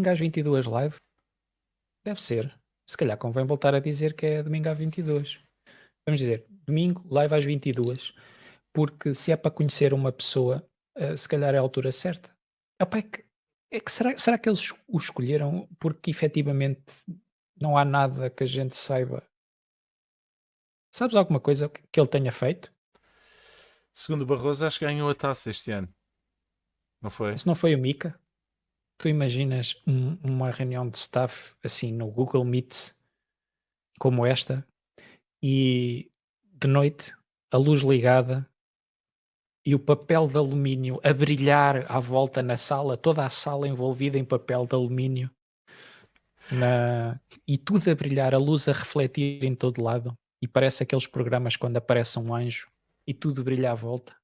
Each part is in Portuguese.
domingo às 22 live? Deve ser. Se calhar convém voltar a dizer que é domingo às 22. Vamos dizer, domingo, live às 22. Porque se é para conhecer uma pessoa, uh, se calhar é a altura certa. Epá, é que, é que será, será que eles o escolheram porque efetivamente não há nada que a gente saiba? Sabes alguma coisa que ele tenha feito? Segundo Barroso, acho que ganhou a taça este ano. Não foi? Se não foi o Mika? Tu imaginas um- uma reunião de staff assim no Google Meet como esta e de noite a luz ligada e o papel de alumínio a brilhar à volta na sala, toda a sala envolvida em papel de alumínio na... e tudo a brilhar, a luz a refletir em todo lado e parece aqueles programas quando aparece um anjo e tudo brilha à volta.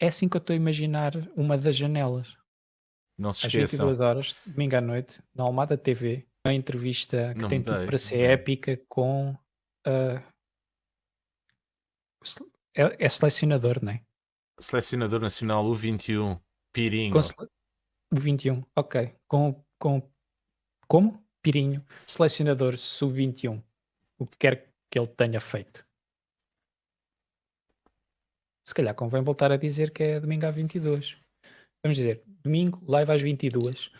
É assim que eu estou a imaginar uma das janelas. Não se Às esqueçam. 22 horas, domingo à noite, na Almada TV, uma entrevista que Não tem tudo para ser épica com sele- é, é selecionador, não é? Selecionador Nacional U21, Pirinho. Sele- o 21, ok. Com, com como? Pirinho, selecionador sub-21. O que quer que ele tenha feito. Se calhar convém voltar a dizer que é domingo às 22 vamos dizer, domingo, live às 22. duas.